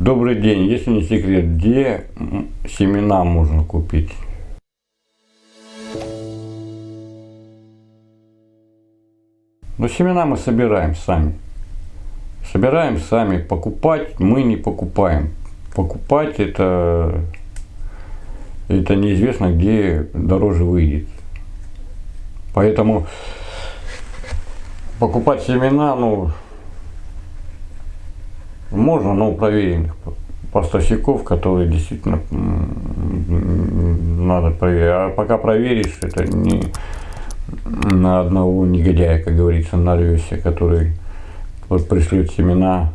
Добрый день. Если не секрет, где семена можно купить? Ну, семена мы собираем сами. Собираем сами. Покупать мы не покупаем. Покупать это, это неизвестно, где дороже выйдет. Поэтому покупать семена, ну, можно, но у проверенных поставщиков, которые действительно надо проверить. А пока проверишь, это не на одного негодяя, как говорится, нарвешься, который пришлет семена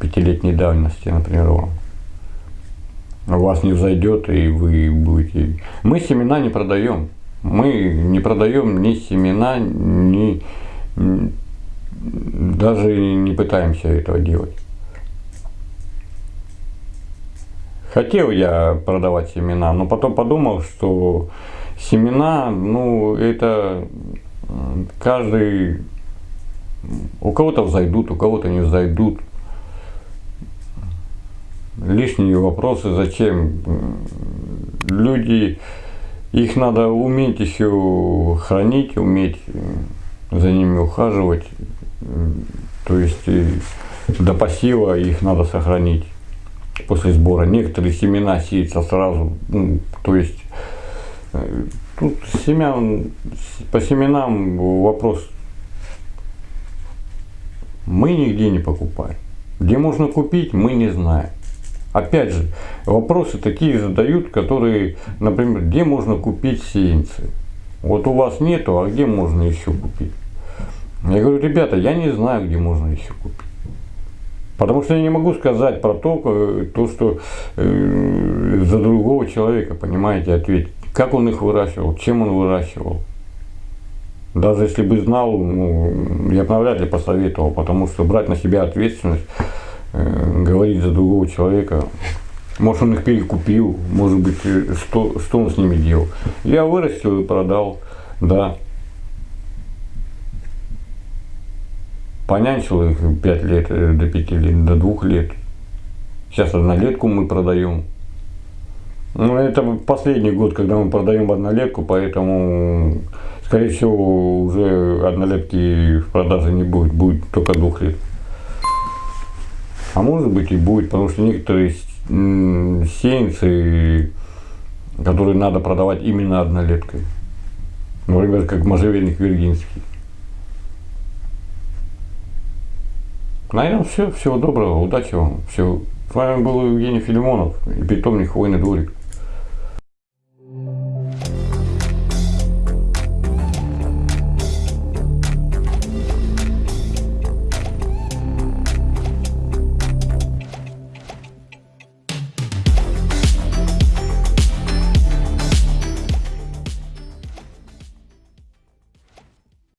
пятилетней давности, например, вам. У вас не взойдет, и вы будете... Мы семена не продаем. Мы не продаем ни семена, ни даже не пытаемся этого делать. Хотел я продавать семена, но потом подумал, что семена, ну, это каждый, у кого-то взойдут, у кого-то не взойдут. Лишние вопросы, зачем? Люди, их надо уметь еще хранить, уметь за ними ухаживать. То есть до посева их надо сохранить после сбора. Некоторые семена сеются сразу. Ну, то есть э, тут семян, по семенам вопрос мы нигде не покупаем. Где можно купить, мы не знаем. Опять же, вопросы такие задают, которые, например, где можно купить сеянцы? Вот у вас нету, а где можно еще купить? Я говорю, ребята, я не знаю, где можно еще купить. Потому что я не могу сказать про то, э, то что э, за другого человека, понимаете, ответить. Как он их выращивал, чем он выращивал. Даже если бы знал, ну, я бы навряд ли посоветовал, потому что брать на себя ответственность, э, говорить за другого человека, может он их перекупил, может быть, э, что, что он с ними делал. Я вырастил и продал, да. Понянчил их 5 лет, э, до 5 лет, до 2 лет. Сейчас однолетку мы продаем. Ну, это последний год, когда мы продаем однолетку, поэтому, скорее всего, уже однолетки в продаже не будет, будет только двух лет. А может быть и будет, потому что некоторые сеянцы, которые надо продавать именно однолеткой. Например, как можжевельник виргинский. Наверное, все. Всего доброго, удачи вам. Все. С вами был Евгений Филимонов и питомник Хвойный дворик.